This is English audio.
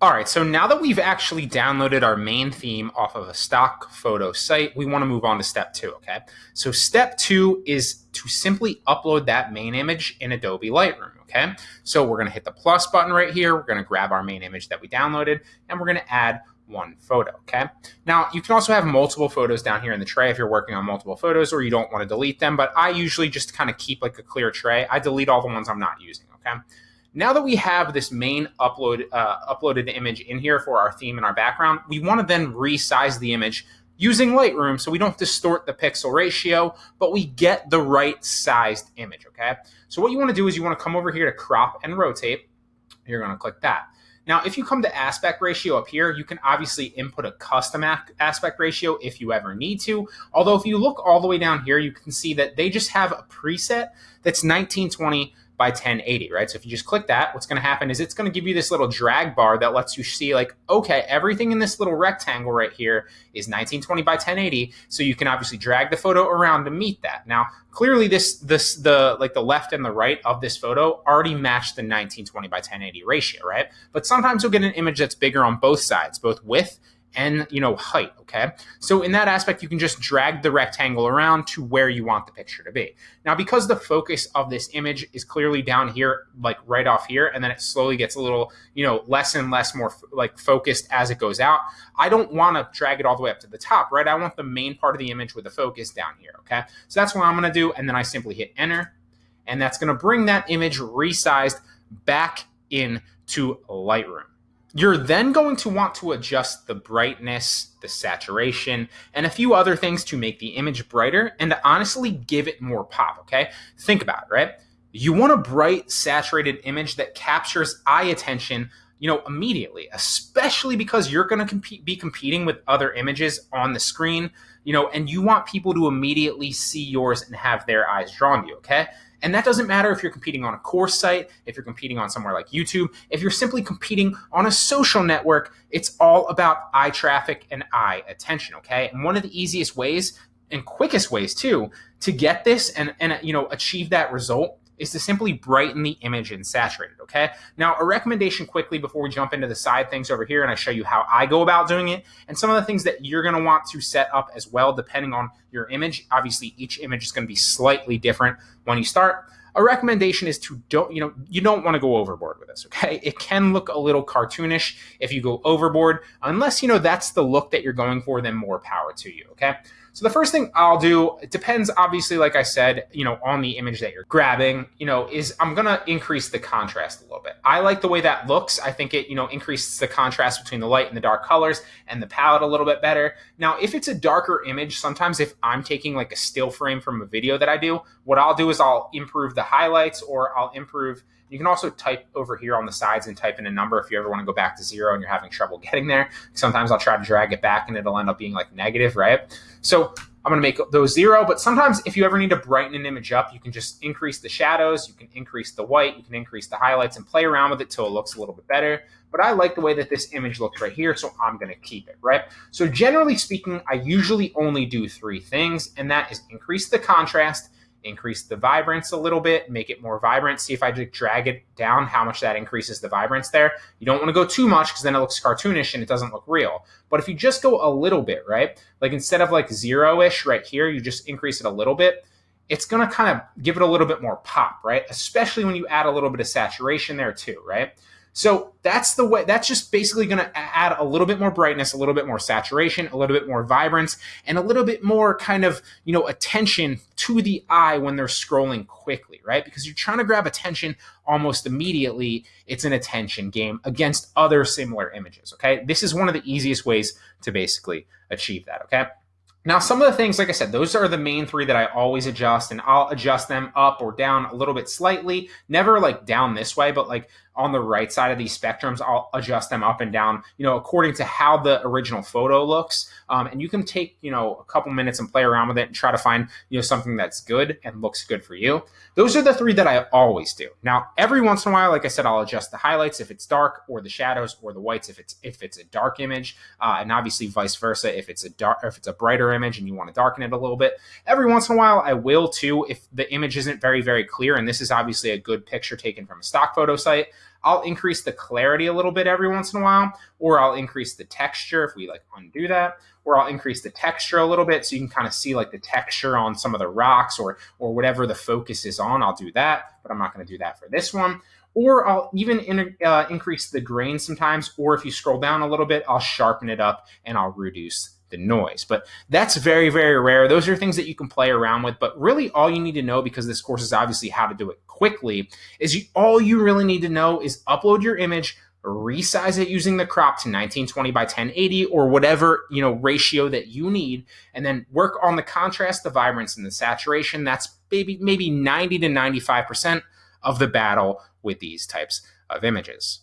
All right, so now that we've actually downloaded our main theme off of a stock photo site, we want to move on to step two, okay? So step two is to simply upload that main image in Adobe Lightroom, okay? So we're going to hit the plus button right here. We're going to grab our main image that we downloaded, and we're going to add one photo, okay? Now, you can also have multiple photos down here in the tray if you're working on multiple photos or you don't want to delete them, but I usually just kind of keep like a clear tray. I delete all the ones I'm not using, okay? Now that we have this main upload uh, uploaded image in here for our theme and our background, we want to then resize the image using Lightroom so we don't distort the pixel ratio, but we get the right sized image, okay? So what you want to do is you want to come over here to crop and rotate. You're going to click that. Now, if you come to aspect ratio up here, you can obviously input a custom aspect ratio if you ever need to. Although if you look all the way down here, you can see that they just have a preset that's 1920 by 1080, right? So if you just click that, what's going to happen is it's going to give you this little drag bar that lets you see like, okay, everything in this little rectangle right here is 1920 by 1080. So you can obviously drag the photo around to meet that. Now, clearly this, this, the, like the left and the right of this photo already match the 1920 by 1080 ratio, right? But sometimes you'll get an image that's bigger on both sides, both width and you know height okay? So in that aspect you can just drag the rectangle around to where you want the picture to be. Now because the focus of this image is clearly down here like right off here and then it slowly gets a little you know less and less more like focused as it goes out i don't want to drag it all the way up to the top right? I want the main part of the image with the focus down here okay? So that's what i'm going to do and then i simply hit enter and that's going to bring that image resized back into lightroom you're then going to want to adjust the brightness, the saturation, and a few other things to make the image brighter and to honestly give it more pop, okay? Think about it, right? You want a bright, saturated image that captures eye attention, you know, immediately, especially because you're going to compete, be competing with other images on the screen, you know, and you want people to immediately see yours and have their eyes drawn to you, okay? And that doesn't matter if you're competing on a course site, if you're competing on somewhere like YouTube, if you're simply competing on a social network, it's all about eye traffic and eye attention, okay? And one of the easiest ways and quickest ways too to get this and and you know achieve that result is to simply brighten the image and saturate it, okay? Now, a recommendation quickly before we jump into the side things over here and I show you how I go about doing it and some of the things that you're gonna want to set up as well depending on your image. Obviously, each image is gonna be slightly different when you start. A recommendation is to don't, you know, you don't want to go overboard with this, okay? It can look a little cartoonish if you go overboard. Unless, you know, that's the look that you're going for, then more power to you, okay? So the first thing I'll do, it depends obviously, like I said, you know, on the image that you're grabbing, you know, is I'm gonna increase the contrast a little bit. I like the way that looks. I think it, you know, increases the contrast between the light and the dark colors and the palette a little bit better. Now, if it's a darker image, sometimes if I'm taking like a still frame from a video that I do, what I'll do is I'll improve the highlights or I'll improve you can also type over here on the sides and type in a number if you ever want to go back to zero and you're having trouble getting there. Sometimes I'll try to drag it back and it'll end up being like negative, right? So I'm going to make those zero, but sometimes if you ever need to brighten an image up, you can just increase the shadows, you can increase the white, you can increase the highlights and play around with it till it looks a little bit better. But I like the way that this image looks right here, so I'm going to keep it, right? So generally speaking, I usually only do three things, and that is increase the contrast, increase the vibrance a little bit, make it more vibrant. See if I just drag it down, how much that increases the vibrance there. You don't want to go too much because then it looks cartoonish and it doesn't look real. But if you just go a little bit, right? Like instead of like zero-ish right here, you just increase it a little bit. It's going to kind of give it a little bit more pop, right? Especially when you add a little bit of saturation there too, right? So that's the way, that's just basically going to add a little bit more brightness, a little bit more saturation, a little bit more vibrance, and a little bit more kind of, you know, attention to the eye when they're scrolling quickly, right? Because you're trying to grab attention almost immediately. It's an attention game against other similar images, okay? This is one of the easiest ways to basically achieve that, okay? Now, some of the things, like I said, those are the main three that I always adjust, and I'll adjust them up or down a little bit slightly. Never like down this way, but like on the right side of these spectrums, I'll adjust them up and down, you know, according to how the original photo looks. Um, and you can take, you know, a couple minutes and play around with it and try to find, you know, something that's good and looks good for you. Those are the three that I always do. Now, every once in a while, like I said, I'll adjust the highlights if it's dark or the shadows or the whites if it's if it's a dark image, uh, and obviously vice versa if it's a dark if it's a brighter image and you want to darken it a little bit. Every once in a while, I will too if the image isn't very very clear, and this is obviously a good picture taken from a stock photo site. I'll increase the clarity a little bit every once in a while, or I'll increase the texture if we like undo that, or I'll increase the texture a little bit so you can kind of see like the texture on some of the rocks or or whatever the focus is on. I'll do that, but I'm not going to do that for this one. Or I'll even in, uh, increase the grain sometimes, or if you scroll down a little bit, I'll sharpen it up and I'll reduce the noise. But that's very, very rare. Those are things that you can play around with. But really, all you need to know, because this course is obviously how to do it quickly, is you, all you really need to know is upload your image, resize it using the crop to 1920 by 1080 or whatever you know ratio that you need, and then work on the contrast, the vibrance, and the saturation. That's maybe maybe 90 to 95 percent of the battle with these types of images.